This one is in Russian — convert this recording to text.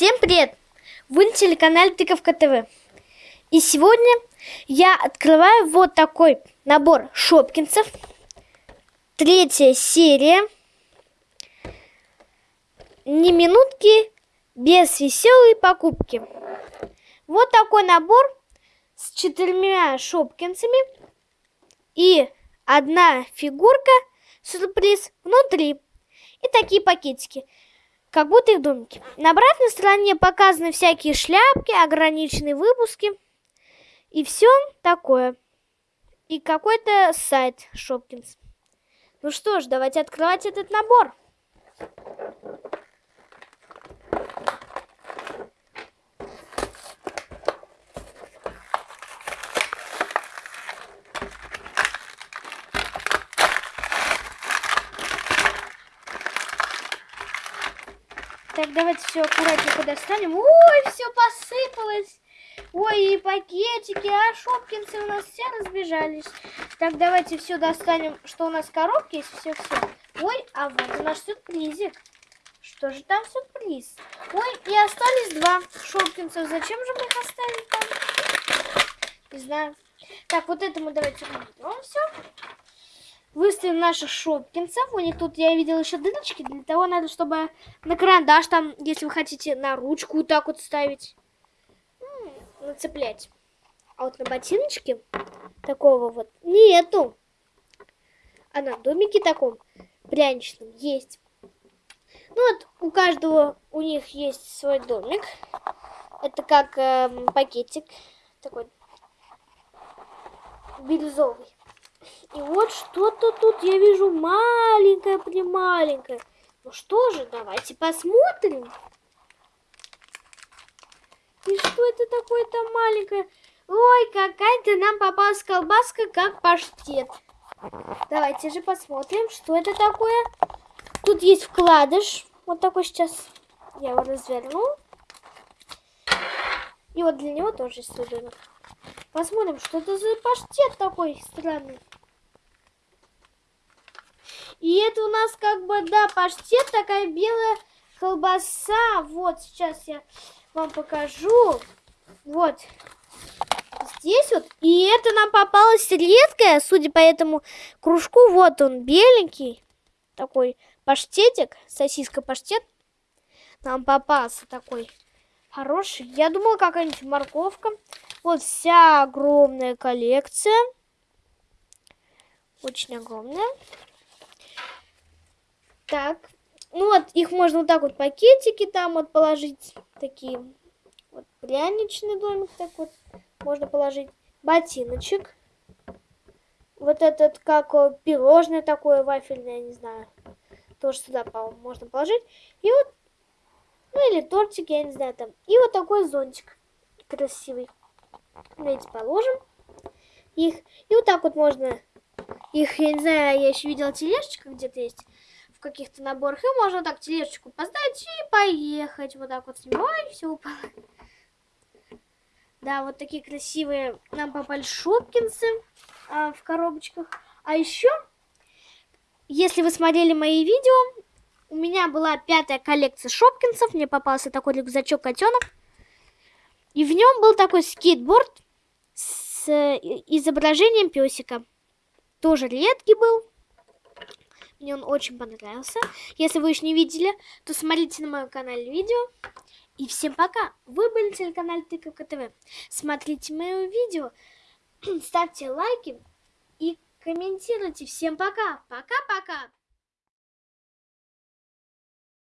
Всем привет! Вы на телеканале Тыковка ТВ. И сегодня я открываю вот такой набор шопкинцев. Третья серия. Не минутки без веселой покупки. Вот такой набор с четырьмя шопкинцами и одна фигурка сюрприз внутри. И такие пакетики как будто их домики. На обратной стороне показаны всякие шляпки, ограниченные выпуски и все такое. И какой-то сайт Шопкинс. Ну что ж, давайте открывать этот набор. Так, давайте все аккуратненько достанем. Ой, все посыпалось. Ой, и пакетики, а шопкинцы у нас все разбежались. Так, давайте все достанем, что у нас в коробке есть, все-все. Ой, а вот наш сюрпризик. Что же там сюрприз? Ой, и остались два шопкинцев. Зачем же мы их оставили там? Не знаю. Так, вот это мы давайте уберем все. Выставим наших шопкинцев. У них тут, я видела, еще дырочки. Для того надо, чтобы на карандаш там, если вы хотите, на ручку вот так вот ставить. Нацеплять. А вот на ботиночке такого вот нету. А на домике таком пряничном есть. Ну вот, у каждого у них есть свой домик. Это как э, пакетик такой бирюзовый. И вот что-то тут я вижу маленькое-прималенькое. Ну что же, давайте посмотрим. И что это такое-то маленькое? Ой, какая-то нам попалась колбаска, как паштет. Давайте же посмотрим, что это такое. Тут есть вкладыш. Вот такой сейчас. Я его разверну. И вот для него тоже есть. Посмотрим, что это за паштет такой странный. И это у нас как бы, да, паштет, такая белая колбаса. Вот, сейчас я вам покажу. Вот. Здесь вот. И это нам попалось редкое, судя по этому кружку. Вот он, беленький. Такой паштетик, сосиска-паштет. Нам попался такой хороший. Я думала, какая-нибудь морковка. Вот вся огромная коллекция. Очень огромная. Так, ну вот, их можно вот так вот пакетики там вот положить, такие. Вот пряничный домик так вот можно положить. Ботиночек. Вот этот, как пирожное такое вафельное, не знаю. Тоже сюда можно положить. И вот, ну или тортик, я не знаю там. И вот такой зонтик красивый. Давайте положим их. И вот так вот можно их, я не знаю, я еще видела тележечка где-то есть в каких-то наборах. И можно так тележечку поставить и поехать. Вот так вот с ним. Ой, все упало. Да, вот такие красивые нам попали шопкинсы а, в коробочках. А еще, если вы смотрели мои видео, у меня была пятая коллекция шопкинсов. Мне попался такой рюкзачок котенок. И в нем был такой скейтборд с э, изображением песика. Тоже редкий был. Мне он очень понравился. Если вы еще не видели, то смотрите на моем канале видео. И всем пока! Вы были на телеканале Тыковка ТВ. Смотрите мое видео, ставьте лайки и комментируйте. Всем пока! Пока-пока!